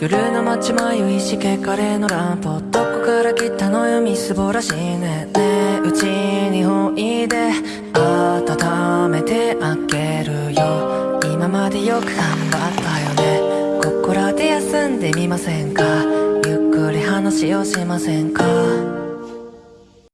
夜の街迷いしけカレーのランプどこから来たのよみすぼらしいね。ねうちにおいで温めてあげるよ。今までよく頑張ったよね。ここらで休んでみませんか？ゆっくり話をしませんか？